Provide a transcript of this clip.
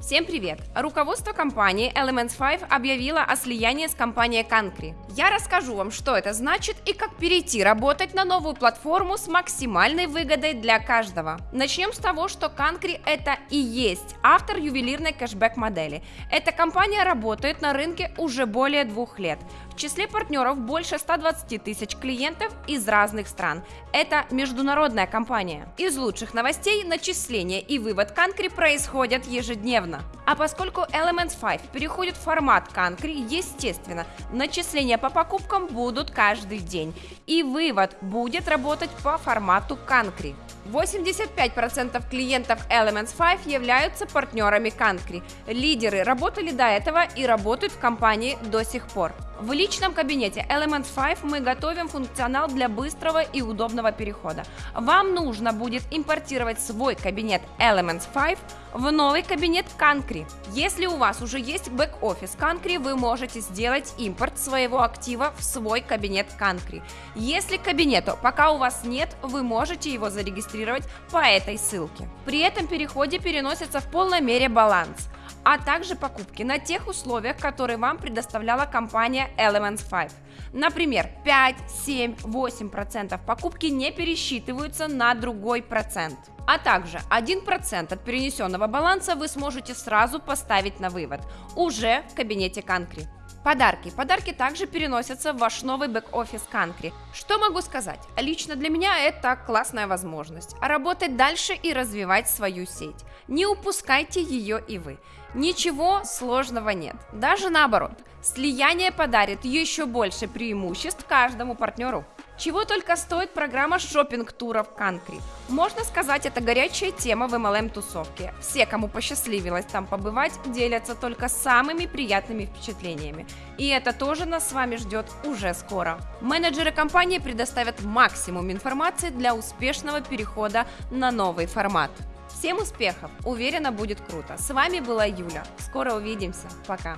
Всем привет! Руководство компании Elements 5 объявило о слиянии с компанией Concrete. Я расскажу вам, что это значит и как перейти работать на новую платформу с максимальной выгодой для каждого. Начнем с того, что Concrete это и есть автор ювелирной кэшбэк модели. Эта компания работает на рынке уже более двух лет. В числе партнеров больше 120 тысяч клиентов из разных стран. Это международная компания. Из лучших новостей начисление и вывод Concrete происходят ежедневно ежедневно. А поскольку Elements 5 переходит в формат Concrete, естественно, начисления по покупкам будут каждый день, и вывод будет работать по формату Concrete. 85% клиентов Elements 5 являются партнерами Concrete. Лидеры работали до этого и работают в компании до сих пор. В личном кабинете Elements 5 мы готовим функционал для быстрого и удобного перехода. Вам нужно будет импортировать свой кабинет Elements 5 в новый кабинет Concrete. Если у вас уже есть бэк-офис Concrete, вы можете сделать импорт своего актива в свой кабинет Concrete. Если кабинету пока у вас нет, вы можете его зарегистрировать по этой ссылке. При этом переходе переносится в полной мере баланс – а также покупки на тех условиях, которые вам предоставляла компания Elements 5. Например, 5, 7, 8% покупки не пересчитываются на другой процент. А также 1% от перенесенного баланса вы сможете сразу поставить на вывод, уже в кабинете Concrete. Подарки. Подарки также переносятся в ваш новый бэк-офис Канкри. Что могу сказать? Лично для меня это классная возможность. Работать дальше и развивать свою сеть. Не упускайте ее и вы. Ничего сложного нет. Даже наоборот. Слияние подарит еще больше преимуществ каждому партнеру. Чего только стоит программа шопинг-туров Concrete. Можно сказать, это горячая тема в MLM-тусовке. Все, кому посчастливилось там побывать, делятся только самыми приятными впечатлениями. И это тоже нас с вами ждет уже скоро. Менеджеры компании предоставят максимум информации для успешного перехода на новый формат. Всем успехов! Уверена, будет круто. С вами была Юля. Скоро увидимся. Пока.